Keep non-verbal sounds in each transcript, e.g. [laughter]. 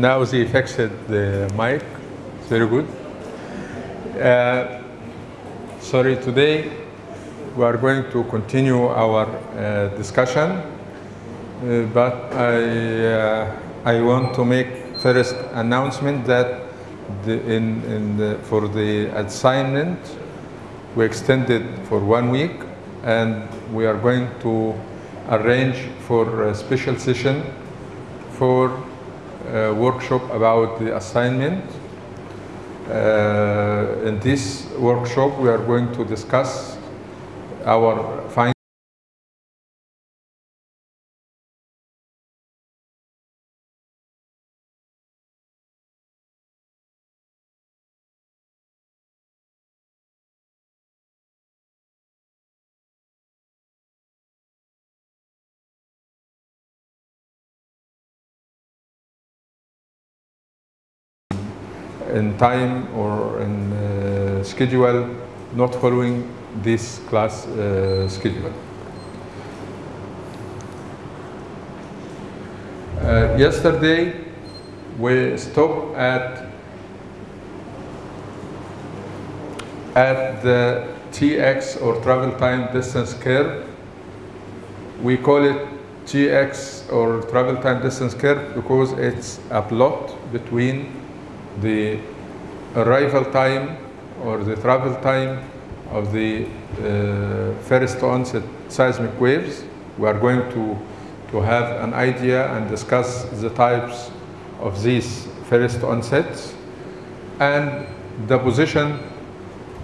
now they fixed the mic. It's very good. Uh, sorry, today we are going to continue our uh, discussion, uh, but I, uh, I want to make first announcement that the, in, in the, for the assignment we extended for one week and we are going to arrange for a special session for a workshop about the assignment. Uh, in this workshop, we are going to discuss our findings. In time or in uh, schedule, not following this class uh, schedule. Uh, yesterday, we stopped at at the TX or travel time distance curve. We call it TX or travel time distance curve because it's a plot between the arrival time or the travel time of the uh, first onset seismic waves. We are going to, to have an idea and discuss the types of these first onsets and the position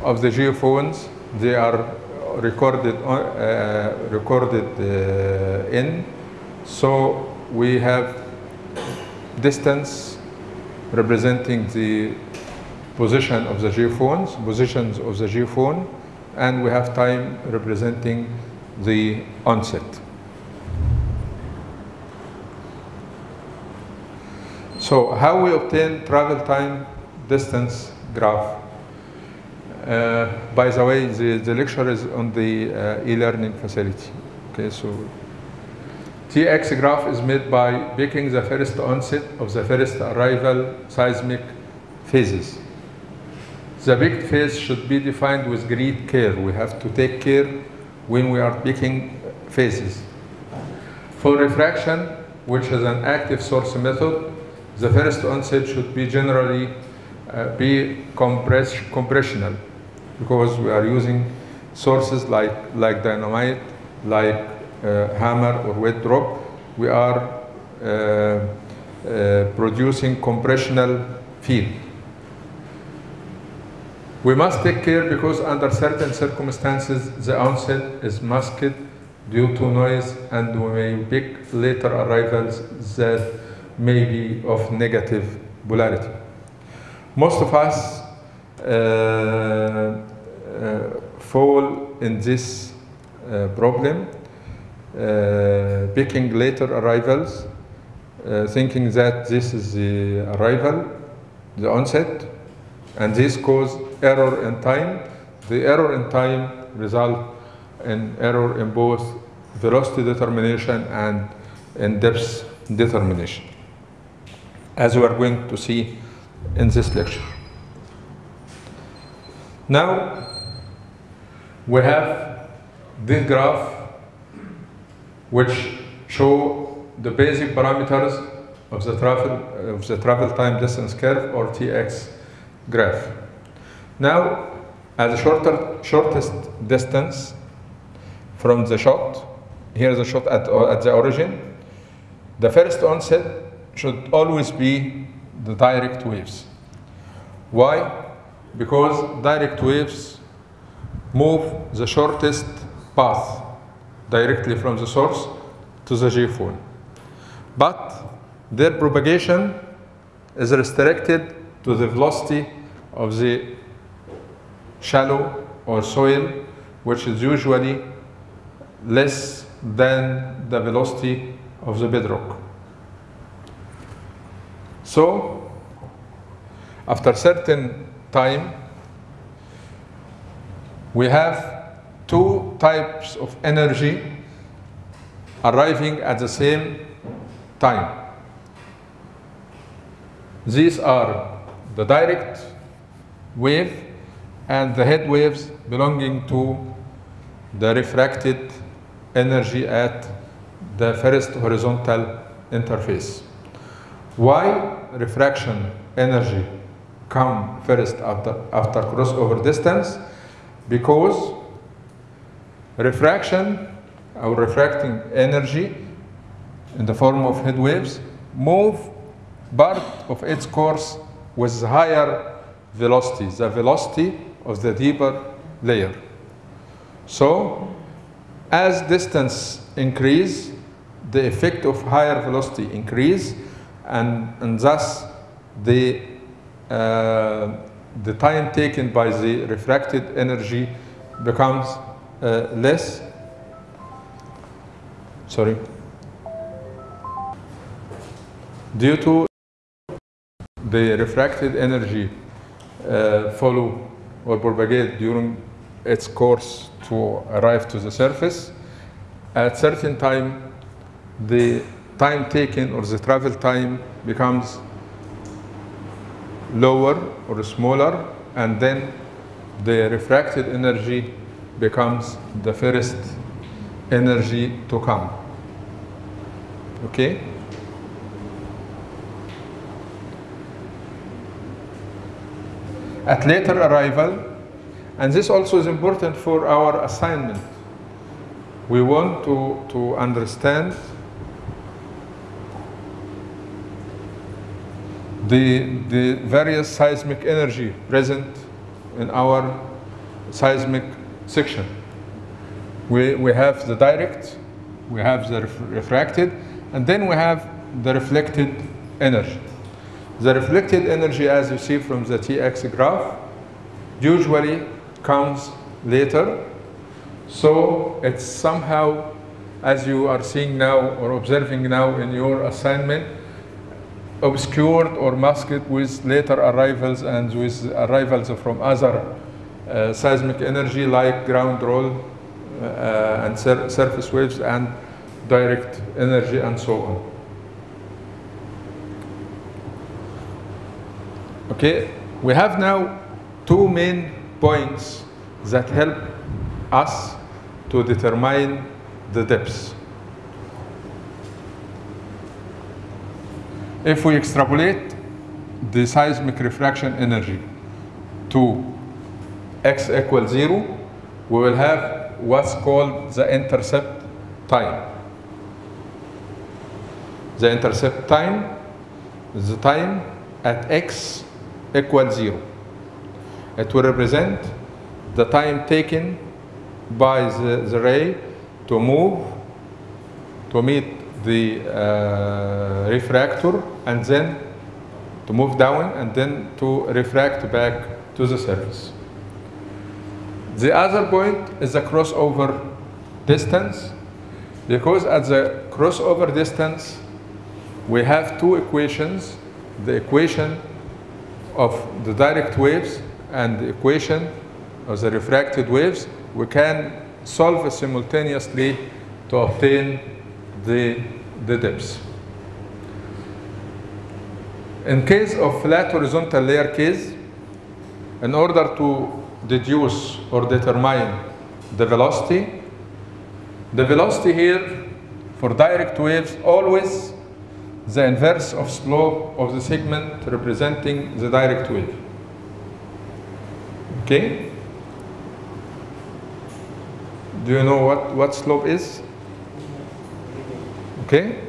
of the geophones. They are recorded, uh, recorded uh, in. So we have distance representing the position of the geophones, positions of the geophone, and we have time representing the onset. So how we obtain travel time distance graph? Uh, by the way, the, the lecture is on the uh, e-learning facility. Okay, so TX graph is made by picking the first onset of the first arrival seismic phases. The picked phase should be defined with great care. We have to take care when we are picking phases. For refraction, which is an active source method, the first onset should be generally uh, be compress compressional because we are using sources like, like dynamite, like hammer or weight drop, we are uh, uh, producing compressional field. We must take care because under certain circumstances the onset is masked due to noise and we may pick later arrivals that may be of negative polarity. Most of us uh, uh, fall in this uh, problem uh, picking later arrivals, uh, thinking that this is the arrival, the onset, and this cause error in time. The error in time result in error in both velocity determination and in depth determination, as we are going to see in this lecture. Now, we have this graph which show the basic parameters of the travel of the travel time distance curve or TX graph. Now, at the shorter shortest distance from the shot, here is the shot at, at the origin, the first onset should always be the direct waves. Why? Because direct waves move the shortest path directly from the source to the geophone. But their propagation is restricted to the velocity of the shallow or soil, which is usually less than the velocity of the bedrock. So, after certain time, we have types of energy arriving at the same time. These are the direct wave and the head waves belonging to the refracted energy at the first horizontal interface. Why refraction energy come first after, after crossover distance? Because refraction or refracting energy in the form of head waves move part of its course with higher velocity, the velocity of the deeper layer. So, as distance increase, the effect of higher velocity increase, and, and thus the, uh, the time taken by the refracted energy becomes uh, less. Sorry. Due to the refracted energy uh, follow or propagate during its course to arrive to the surface, at certain time the time taken or the travel time becomes lower or smaller and then the refracted energy becomes the first energy to come. Okay? At later arrival, and this also is important for our assignment. We want to, to understand the, the various seismic energy present in our seismic section. We, we have the direct, we have the ref refracted, and then we have the reflected energy. The reflected energy, as you see from the TX graph, usually comes later. So it's somehow, as you are seeing now or observing now in your assignment, obscured or masked with later arrivals and with arrivals from other seismic energy like ground roll uh, and sur surface waves and direct energy and so on. Okay, we have now two main points that help us to determine the depths. If we extrapolate the seismic refraction energy to x equals zero, we will have what's called the intercept time. The intercept time is the time at x equals zero. It will represent the time taken by the, the ray to move, to meet the uh, refractor, and then to move down, and then to refract back to the surface. The other point is the crossover distance, because at the crossover distance, we have two equations, the equation of the direct waves and the equation of the refracted waves, we can solve simultaneously to obtain the, the depths. In case of flat horizontal layer case, in order to deduce or determine the velocity, the velocity here for direct waves always the inverse of slope of the segment representing the direct wave. Okay? Do you know what, what slope is? Okay?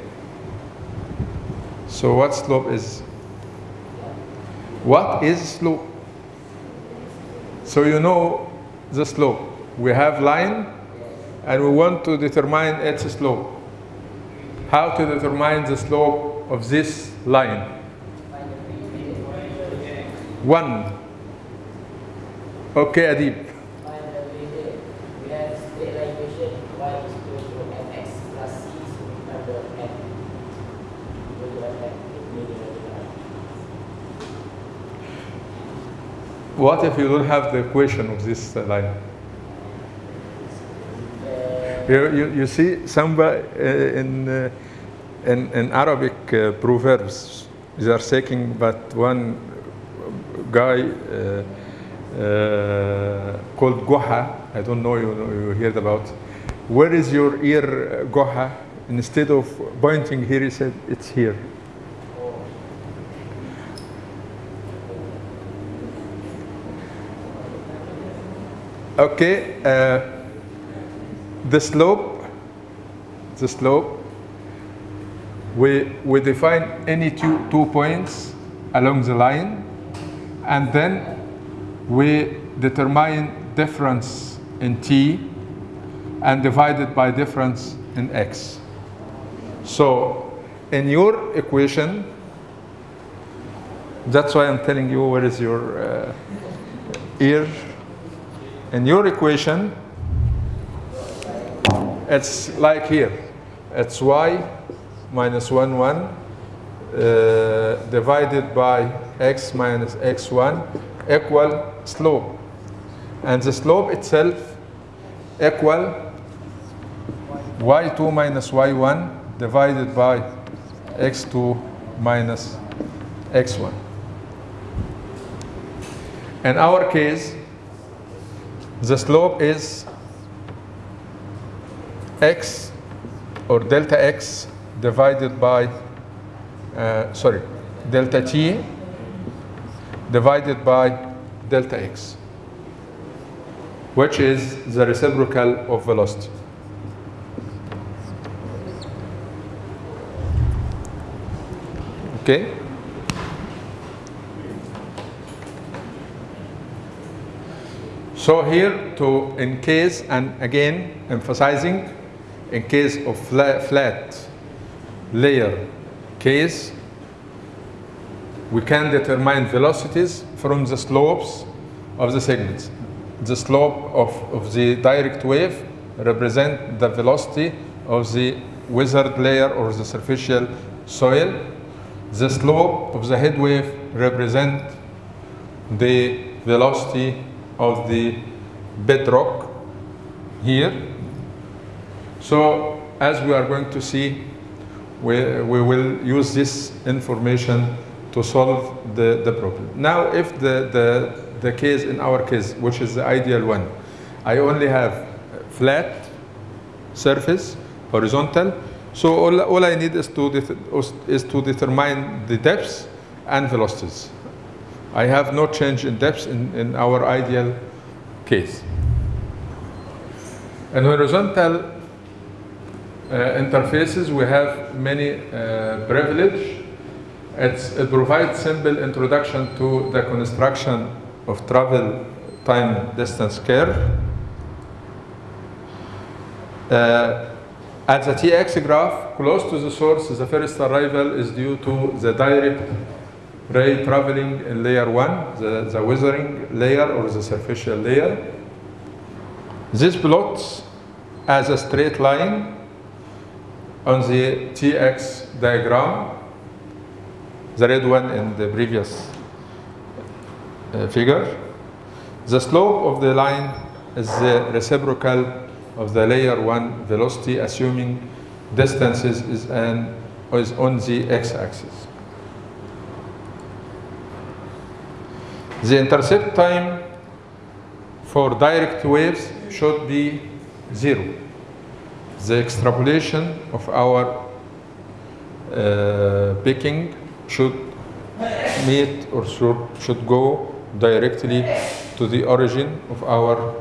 So what slope is? What is slope? So you know the slope. We have line and we want to determine its slope. How to determine the slope of this line? One. Okay, Adib. We have straight line equation y is equal to mx plus c under m. Equal to f What if you don't have the equation of this line? You, you, you see, somewhere uh, in, uh, in, in Arabic uh, proverbs, they are saying but one guy uh, uh, called Goha. I don't know you, you heard about. Where is your ear, uh, Goha? Instead of pointing here, he said, it's here. Okay, uh, the slope, the slope, we, we define any two, two points along the line, and then we determine difference in t and divide it by difference in x. So in your equation, that's why I'm telling you where is your uh, ear. In your equation, it's like here. It's y minus 1, 1 uh, divided by x minus x1 equal slope. And the slope itself equal y2 minus y1 divided by x2 minus x1. In our case, the slope is x or delta x divided by, uh, sorry, delta t divided by delta x, which is the reciprocal of velocity. Okay? So here to, in case, and again emphasizing, in case of flat, flat layer case, we can determine velocities from the slopes of the segments. The slope of, of the direct wave represent the velocity of the weathered layer or the superficial soil. The slope of the head wave represent the velocity of the bedrock here. So as we are going to see, we, we will use this information to solve the, the problem. Now, if the, the, the case in our case, which is the ideal one, I only have flat surface, horizontal, so all, all I need is to, is to determine the depths and velocities. I have no change in depth in, in our ideal case. In horizontal uh, interfaces, we have many uh, privilege. It provides simple introduction to the construction of travel time distance curve. Uh, at the TX graph, close to the source, the first arrival is due to the direct ray traveling in layer 1, the, the weathering layer or the superficial layer. This plots as a straight line on the TX diagram, the red one in the previous uh, figure. The slope of the line is the reciprocal of the layer 1 velocity assuming distances is, an, is on the x-axis. The intercept time for direct waves should be zero. The extrapolation of our uh, picking should meet or should, should go directly to the origin of our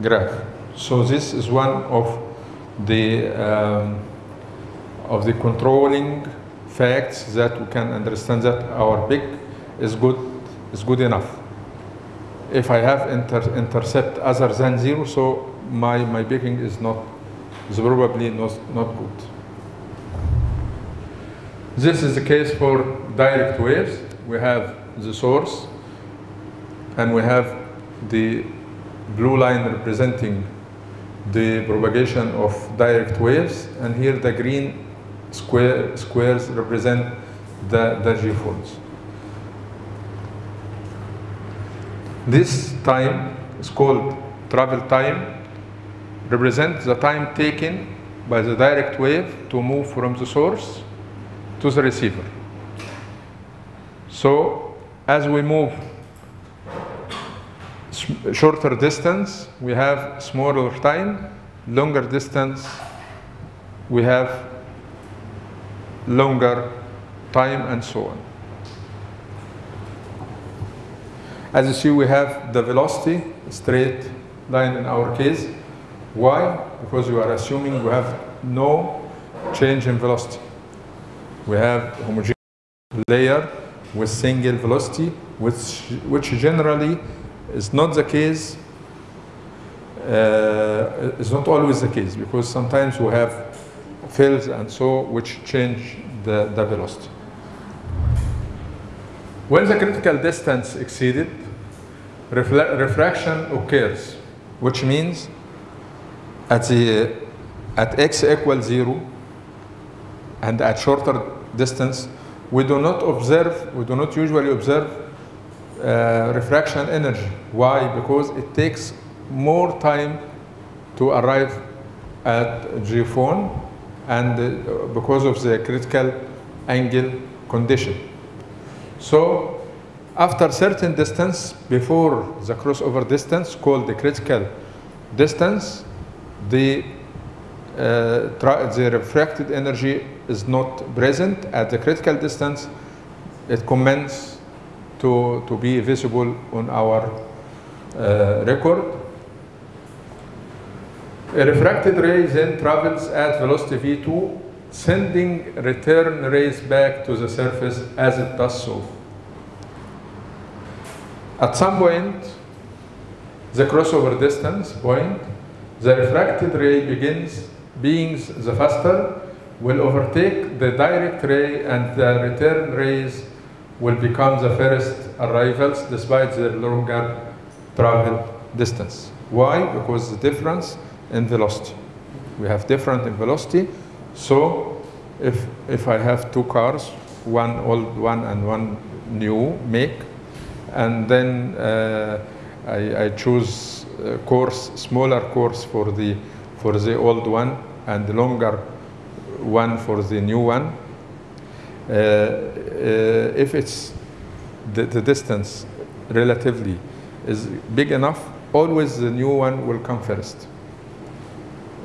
graph. So this is one of the um, of the controlling facts that we can understand that our pick is good is good enough. If I have inter intercept other than zero, so my my picking is not is probably not not good. This is the case for direct waves. We have the source, and we have the blue line representing the propagation of direct waves, and here the green square, squares represent the, the G-phones. This time is called travel time, represents the time taken by the direct wave to move from the source to the receiver. So as we move shorter distance, we have smaller time, longer distance, we have longer time and so on. As you see, we have the velocity, straight line in our case. Why? Because we are assuming we have no change in velocity. We have homogeneous layer with single velocity, which, which generally is not the case, uh, is not always the case, because sometimes we have fills and so which change the, the velocity. When the critical distance exceeded, refraction occurs, which means at the at x equals zero and at shorter distance, we do not observe, we do not usually observe uh, refraction energy. Why? Because it takes more time to arrive at G phone and uh, because of the critical angle condition. So after certain distance before the crossover distance called the critical distance, the, uh, the refracted energy is not present at the critical distance. It commences to, to be visible on our uh, record. A refracted ray then travels at velocity v2, sending return rays back to the surface as it does so. At some point, the crossover distance point, the refracted ray begins, being the faster, will overtake the direct ray and the return rays will become the first arrivals despite their longer travel distance. Why? Because the difference in velocity. We have different in velocity, so if, if I have two cars, one old one and one new make, and then uh, I, I choose course, smaller course for the, for the old one and longer one for the new one. Uh, uh, if it's the, the distance relatively is big enough, always the new one will come first.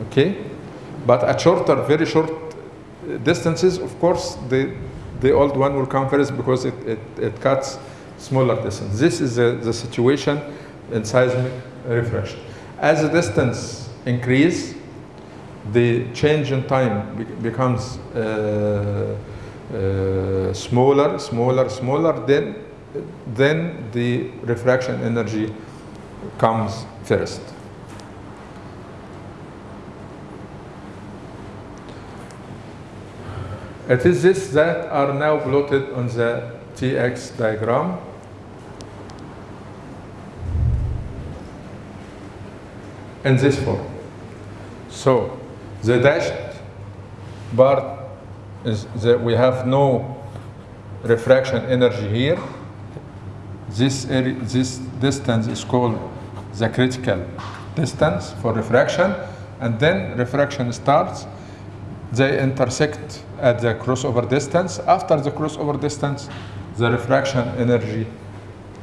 Okay? But at shorter, very short distances, of course, the, the old one will come first because it, it, it cuts smaller distance. This is the, the situation in seismic refraction. As the distance increase, the change in time be- becomes uh, uh, smaller, smaller, smaller, then, then the refraction energy comes first. It is this that are now plotted on the TX diagram. In this form. So the dashed part is that we have no refraction energy here. This, area, this distance is called the critical distance for refraction, and then refraction starts. They intersect at the crossover distance. After the crossover distance, the refraction energy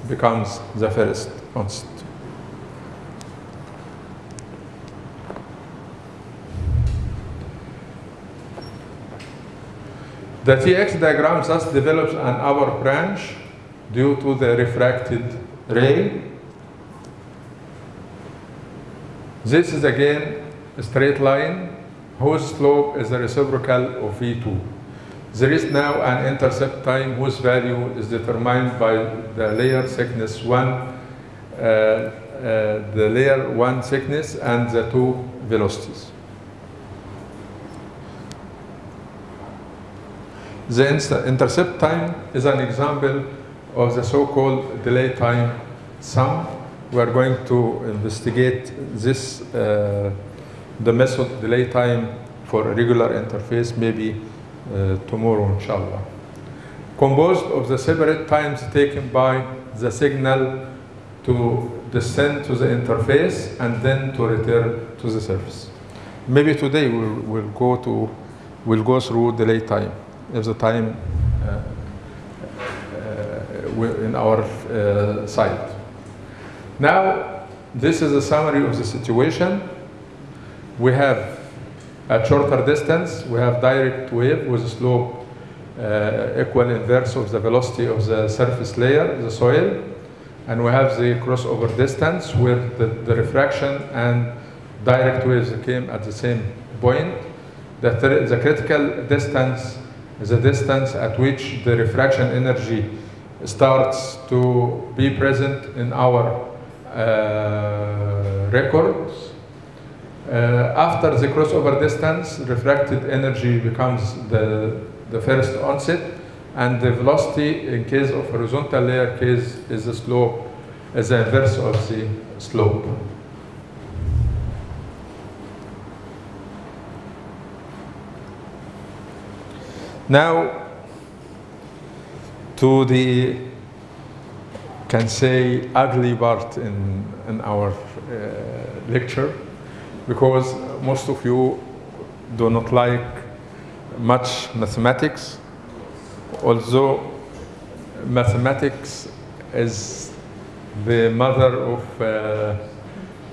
becomes the first onset. The TX diagram thus develops an hour branch due to the refracted ray. This is again a straight line whose slope is the reciprocal of V2. There is now an intercept time whose value is determined by the layer thickness 1, uh, uh, the layer 1 thickness and the two velocities. The intercept time is an example of the so-called delay time sum. We are going to investigate this, uh, the method delay time for a regular interface, maybe uh, tomorrow, inshallah. Composed of the separate times taken by the signal to descend to the interface and then to return to the surface. Maybe today we'll, we'll go to, we'll go through delay time if the time uh, uh, in our uh, site. Now, this is a summary of the situation. We have at shorter distance, we have direct wave with a slope uh, equal inverse of the velocity of the surface layer, the soil. And we have the crossover distance where the, the refraction and direct waves came at the same point. The, the critical distance is the distance at which the refraction energy starts to be present in our uh, records. Uh, after the crossover distance, refracted energy becomes the, the first onset, and the velocity in case of horizontal layer case is the slope, is the inverse of the slope. Now, to the can say ugly part in, in our uh, lecture because most of you do not like much mathematics although mathematics is the mother of, uh,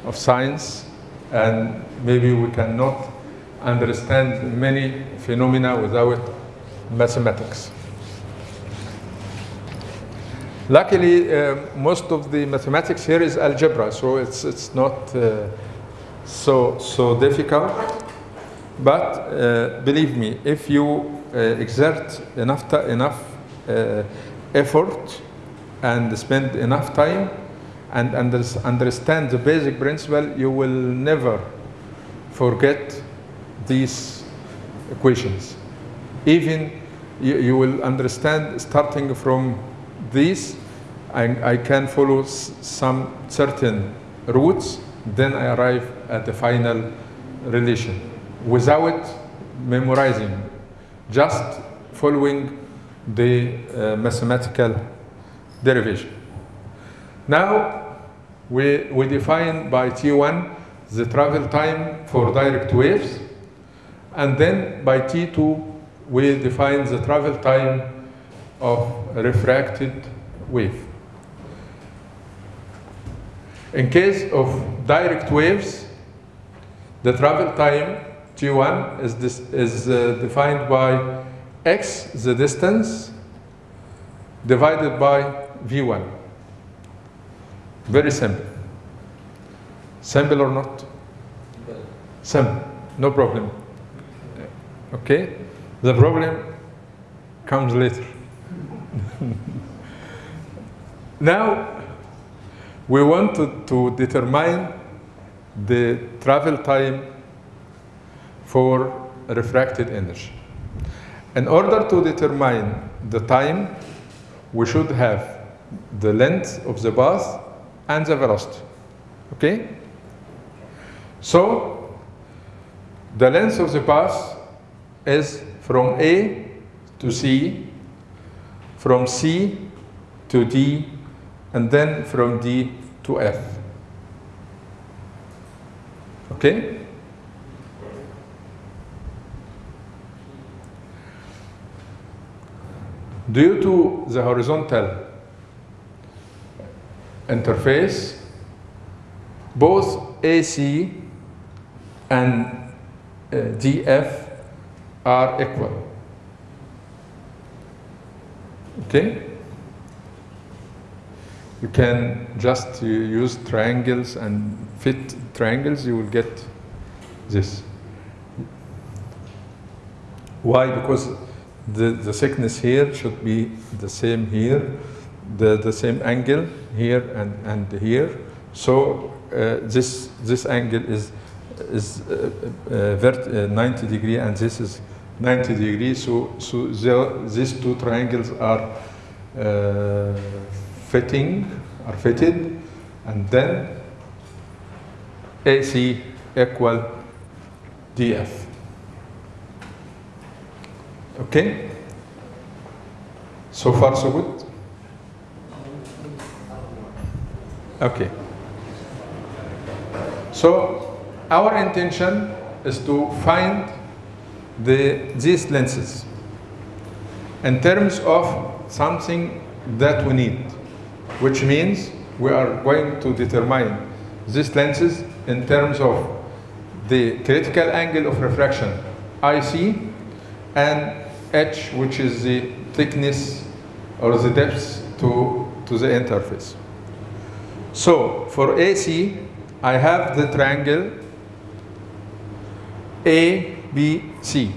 of science and maybe we cannot understand many phenomena without mathematics Luckily, uh, most of the mathematics here is algebra, so it's, it's not uh, so, so difficult. But uh, believe me, if you uh, exert enough, enough uh, effort and spend enough time and unders- understand the basic principle, you will never forget these equations. Even you, you will understand starting from this, I, I can follow some certain routes, then I arrive at the final relation without memorizing, just following the uh, mathematical derivation. Now, we, we define by T1 the travel time for direct waves, and then by T2 we define the travel time of refracted wave. In case of direct waves, the travel time T1 is, this, is uh, defined by x, the distance, divided by V1. Very simple. Simple or not? Simple, no problem. Okay? The problem comes later. [laughs] now, we want to, to determine the travel time for refracted energy. In order to determine the time, we should have the length of the path and the velocity. Okay? So, the length of the path is from A to C, from C to D, and then from D to F. Okay? Due to the horizontal interface, both AC and uh, DF are equal. Okay? You can just uh, use triangles and fit triangles, you will get this. Why? Because the, the thickness here should be the same here, the, the same angle here and, and here. So uh, this, this angle is, is uh, uh, vert, uh, 90 degree and this is 90 degrees. So, so these two triangles are uh, fitting, are fitted, and then AC equal DF. Okay? So far, so good? Okay. So, our intention is to find the, these lenses in terms of something that we need, which means we are going to determine these lenses in terms of the critical angle of refraction, IC, and H, which is the thickness or the depth to, to the interface. So for AC, I have the triangle ABC.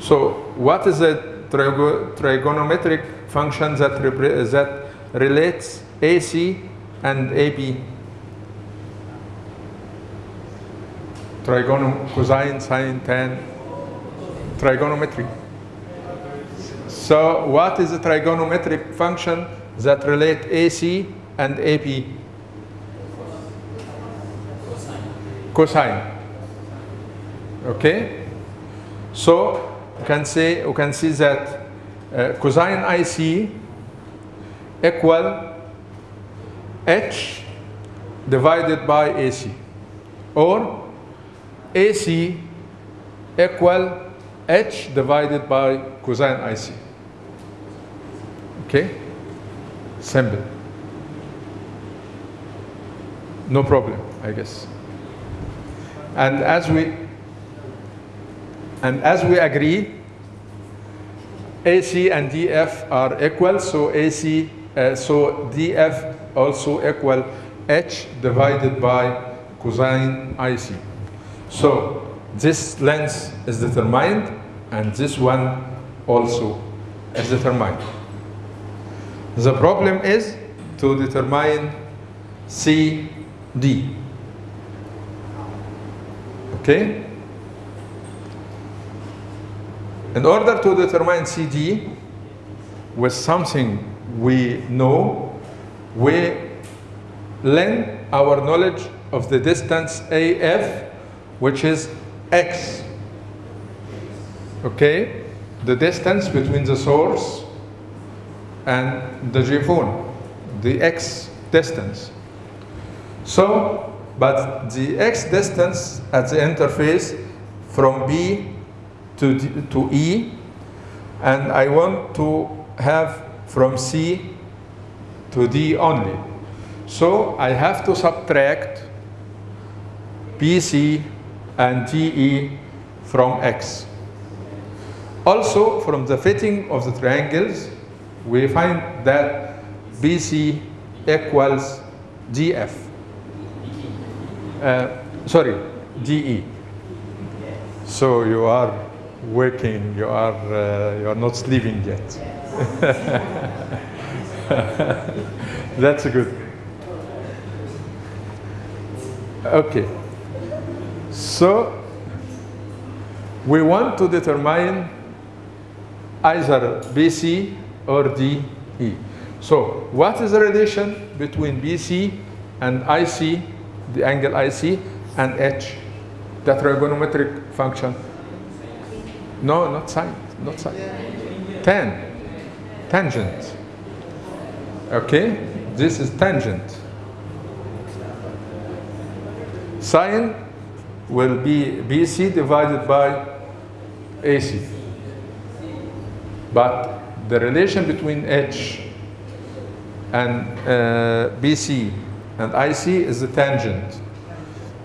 So what is the trigo- trigonometric function that, that relates AC and AB? Trigono, cosine, sine, tan, trigonometry. So what is the trigonometric function that relate AC and AP? Cosine. Okay? So you can say you can see that uh, cosine IC equal H divided by AC or AC equal H divided by cosine IC. Okay? Simple. No problem, I guess. And as we and as we agree, AC and DF are equal, so AC, uh, so DF also equal H divided by cosine IC. So this length is determined, and this one also is determined. The problem is to determine CD. Okay? In order to determine CD with something we know, we lend our knowledge of the distance AF, which is X. Okay? The distance between the source and the G-phone, the X distance. So, but the X distance at the interface from B to, to E, and I want to have from C to D only. So I have to subtract BC and DE from X. Also, from the fitting of the triangles, we find that BC equals DF. Uh, sorry, DE. So you are working, you are, uh, you are not sleeping yet. [laughs] That's a good. Okay. So we want to determine either BC or DE. So what is the relation between BC and IC, the angle IC, and H, the trigonometric function? No, not sine, not sine. Tan, tangent. Okay, this is tangent. Sine will be BC divided by AC. But the relation between H and uh, BC and IC is the tangent.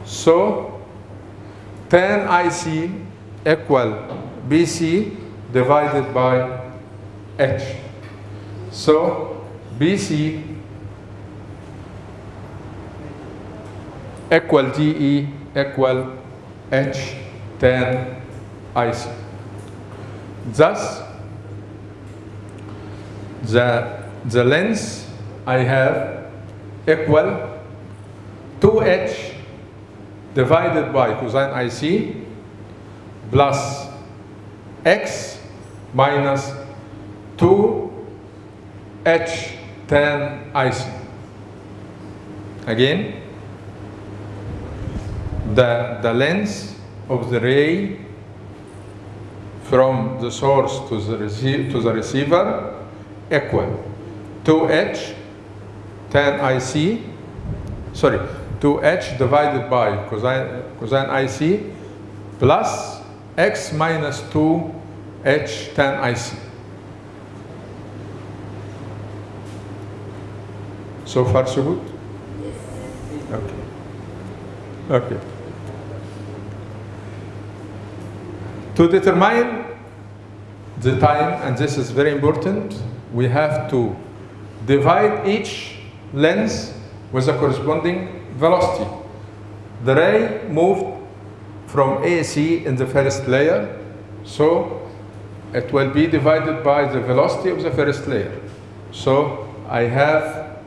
So tan IC equal BC divided by H. So BC equal DE equal H tan IC. Thus, the, the length I have equal 2H divided by cosine IC plus x minus 2H10 ic. Again, the, the length of the ray from the source to the, receive, to the receiver equal 2H tan IC, sorry, 2H divided by cosine, cosine IC plus x minus 2 H tan IC. So far, so good? Yes. Okay. Okay. To determine the time, and this is very important, we have to divide each lens with a corresponding velocity. The ray moved from AC in the first layer, so it will be divided by the velocity of the first layer. So I have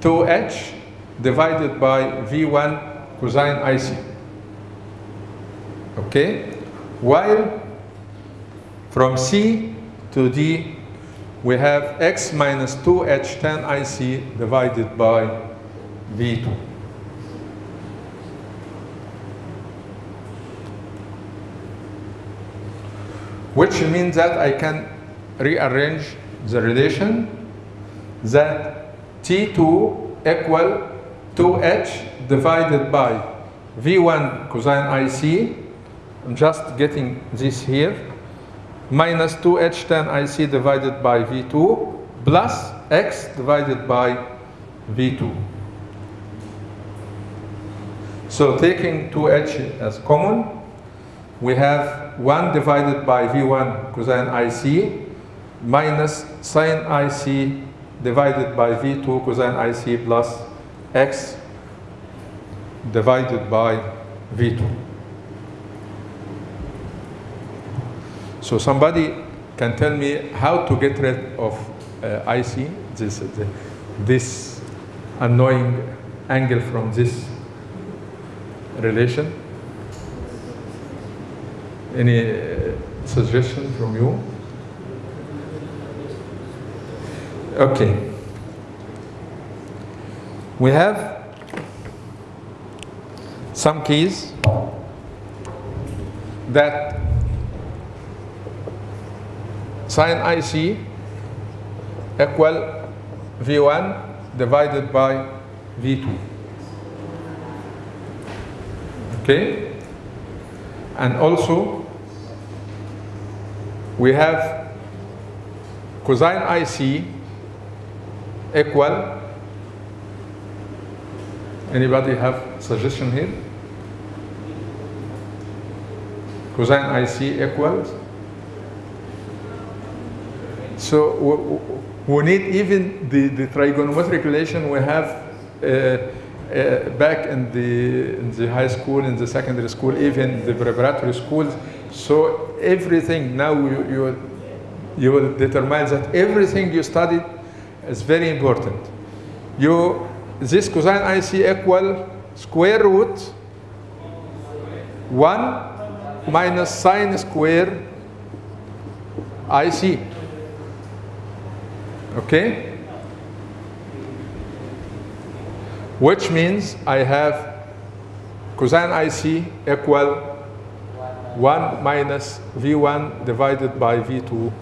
2h divided by V1 cosine IC. Okay? While from C to D, we have x minus 2h tan IC divided by V2. Which means that I can rearrange the relation that T2 equal 2h divided by V1 cosine IC. I'm just getting this here. Minus 2h tan IC divided by V2 plus x divided by V2. So taking 2h as common, we have 1 divided by V1 cosine IC minus sine IC divided by V2 cosine IC plus x divided by V2. So somebody can tell me how to get rid of uh, IC, this, uh, this annoying angle from this relation? Any uh, suggestion from you? Okay. We have some keys that sine IC equal V1 divided by V2. Okay? And also, we have cosine IC equal, anybody have suggestion here? Cosine IC equals? So we, need even the, the trigonometric relation we have uh, uh, back in the, in the high school, in the secondary school, even the preparatory schools. So everything now you, you, you will determine that everything you studied is very important. You, this cosine IC equal square root 1 minus sine square IC. Okay? Which means I have cosine IC equal 1 minus V1 divided by V2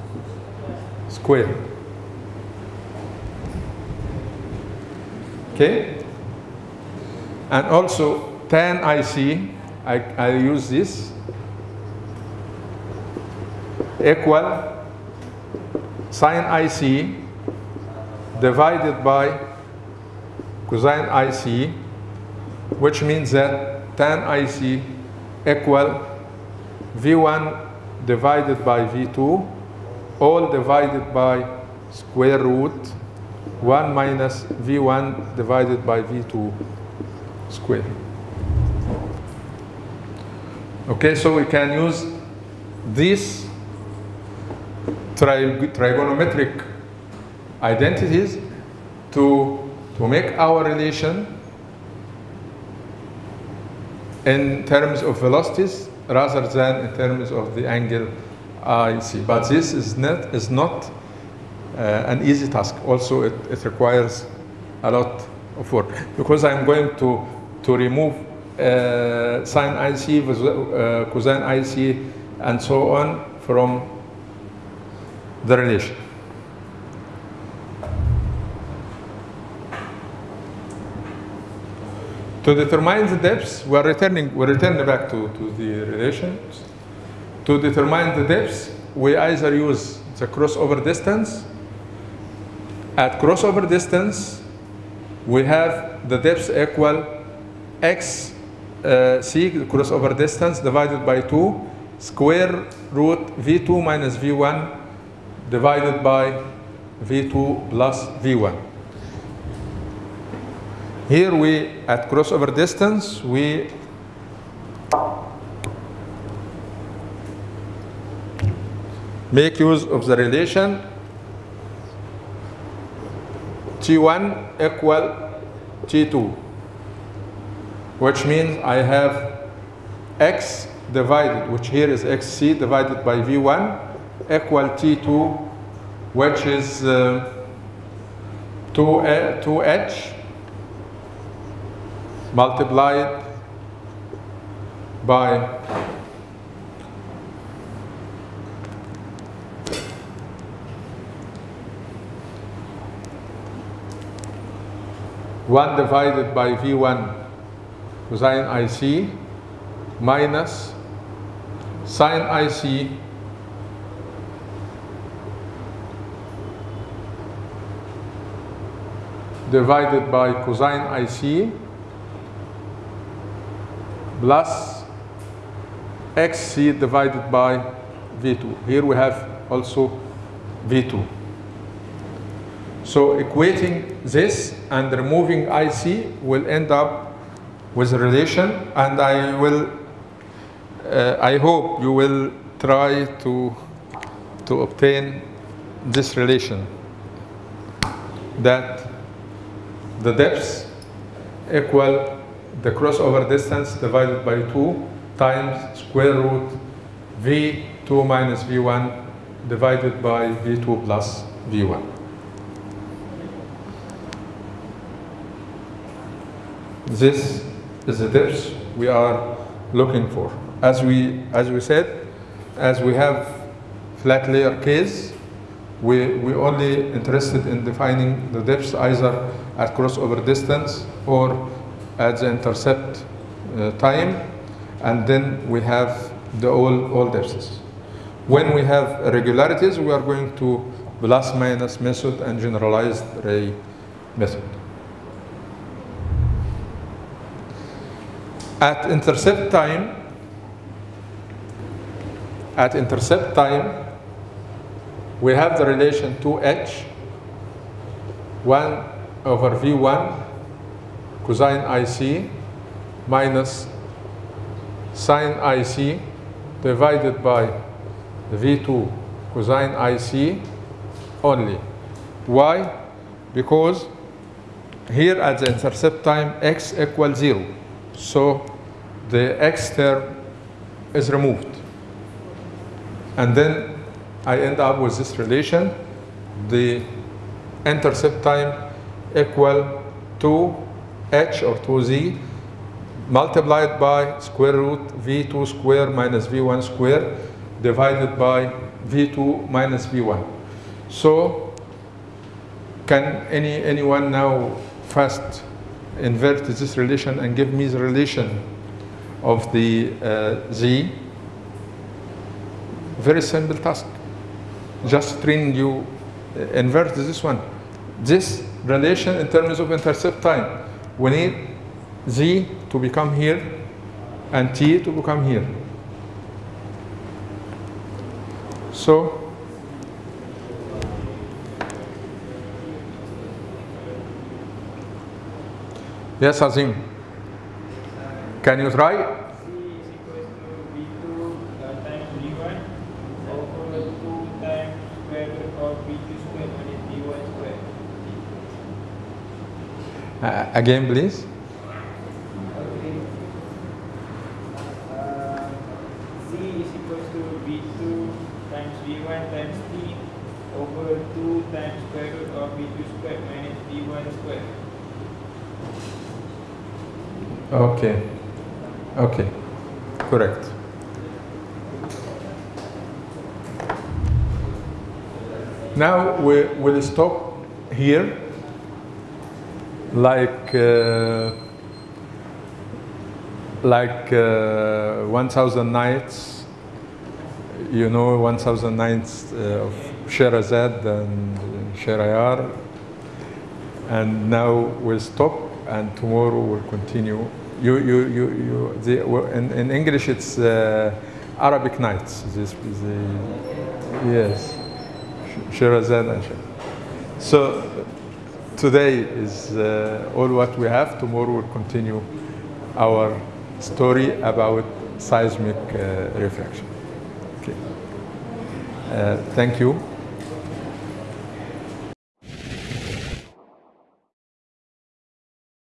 square. Okay? And also tan IC, I, I use this, equal sine IC divided by cosine IC, which means that tan IC equal V1 divided by V2, all divided by square root 1 minus V1 divided by V2 square. Okay, so we can use these tri trigonometric identities to, to make our relation in terms of velocities rather than in terms of the angle IC. But this is not, is not uh, an easy task. Also, it, it requires a lot of work because I'm going to, to remove uh, sine IC, uh, cosine IC, and so on from the relation. To determine the depths, we're returning, we're returning back to, to the relations. To determine the depths, we either use the crossover distance. At crossover distance, we have the depth equal x uh, c crossover distance divided by 2 square root v2 minus v1 divided by v2 plus v1 here we at crossover distance we make use of the relation T1 equal T2, which means I have x divided, which here is xc divided by v1 equal T2, which is uh, 2, 2h multiplied by one divided by v1 cosine ic minus sine ic divided by cosine ic plus xc divided by v2. Here we have also v2. So equating this and removing IC will end up with a relation and I will, uh, I hope you will try to, to obtain this relation that the depths equal the crossover distance divided by 2 times square root v2 minus v1 divided by v2 plus v1. This is the depth we are looking for. As we, as we said, as we have flat layer case, we, we only interested in defining the depth either at crossover distance or at the intercept uh, time, and then we have the all, all depths. When we have irregularities, we are going to plus minus method and generalized ray method. At intercept time, at intercept time, we have the relation 2h, 1 over v1 cosine ic minus sine ic divided by v2 cosine ic only. Why? Because here at the intercept time x equals 0. So the x term is removed. And then I end up with this relation. The intercept time equal to h or 2z multiplied by square root v2 square minus v1 square divided by v2 minus v1. So can any anyone now fast invert this relation and give me the relation of the uh, z? Very simple task. Just train you uh, invert this one. This relation in terms of intercept time. We need z to become here and t to become here. So Yes, Azim. Can you try? C is equals to V2 uh, times V1 over 2 times square root of V2 square minus V1 square. Uh, again, please. Okay. Uh, C is equals to V2 times V1 times T over 2 times square root of V2 minus V1 square. Okay. Okay. Correct. Now we will stop here like uh, like uh, 1000 nights you know 1000 nights uh, of Sherazad and Sherayar And now we'll stop, and tomorrow we'll continue. You, you, you, you the, in, in English it's uh, Arabic nights. This, the, yes, Shirazad and Shir. So today is uh, all what we have. Tomorrow we'll continue our story about seismic uh, refraction. Okay. Uh, thank you.